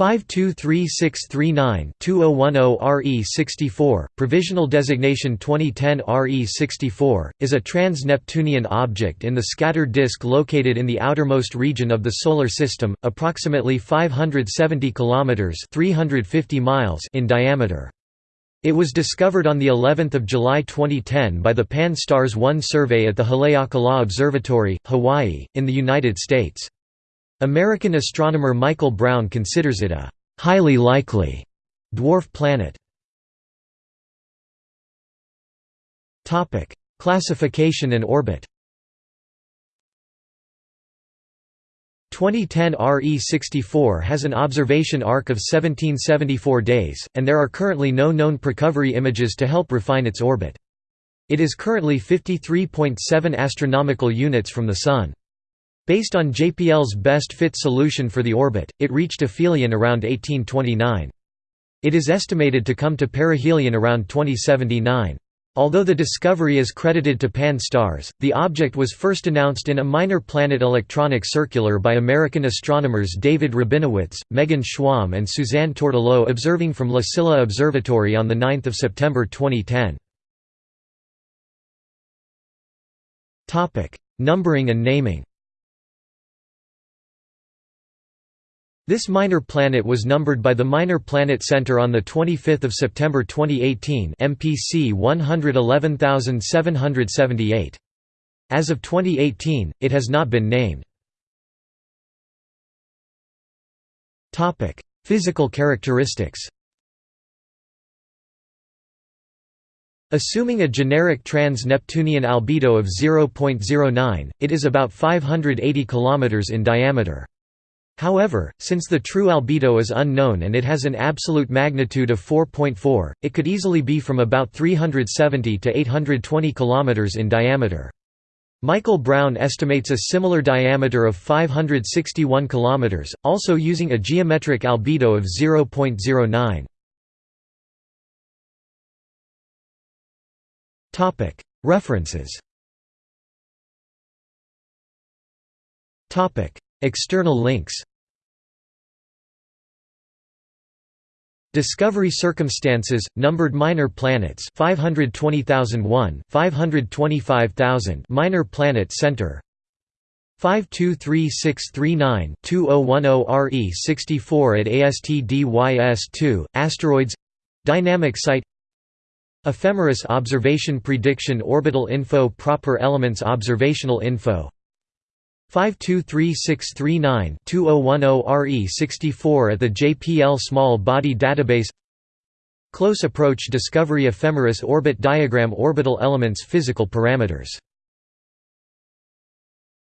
523639-2010 RE64, provisional designation 2010 RE64, is a trans-Neptunian object in the scattered disk located in the outermost region of the Solar System, approximately 570 km 350 miles in diameter. It was discovered on the 11th of July 2010 by the Pan-STARRS 1 survey at the Haleakala Observatory, Hawaii, in the United States. American astronomer Michael Brown considers it a «highly likely» dwarf planet. Topic: Classification and orbit 2010 RE64 has an observation arc of 1774 days, and there are currently no known precovery images to help refine its orbit. It is currently 53.7 astronomical units from the Sun. Based on JPL's best fit solution for the orbit, it reached aphelion around 1829. It is estimated to come to perihelion around 2079. Although the discovery is credited to Pan-STARRS, the object was first announced in a minor planet electronic circular by American astronomers David Rabinowitz, Megan Schwamb and Suzanne Tourtellotte observing from La Silla Observatory on 9 September 2010. Numbering and naming This minor planet was numbered by the Minor Planet Center on 25 September 2018 MPC 111778. As of 2018, it has not been named. Physical characteristics Assuming a generic trans-Neptunian albedo of 0.09, it is about 580 km in diameter. However, since the true albedo is unknown and it has an absolute magnitude of 4.4, it could easily be from about 370 to 820 km in diameter. Michael Brown estimates a similar diameter of 561 km, also using a geometric albedo of 0.09. References External links Discovery circumstances, numbered minor planets 520001, 525000 Minor Planet Center 523639-2010 RE64 at ASTDYS2, Asteroids Dynamic Site Ephemeris Observation Prediction Orbital Info Proper Elements Observational Info 523639-2010 RE64 at the JPL Small Body Database. Close Approach Discovery Ephemeris Orbit Diagram Orbital Elements Physical Parameters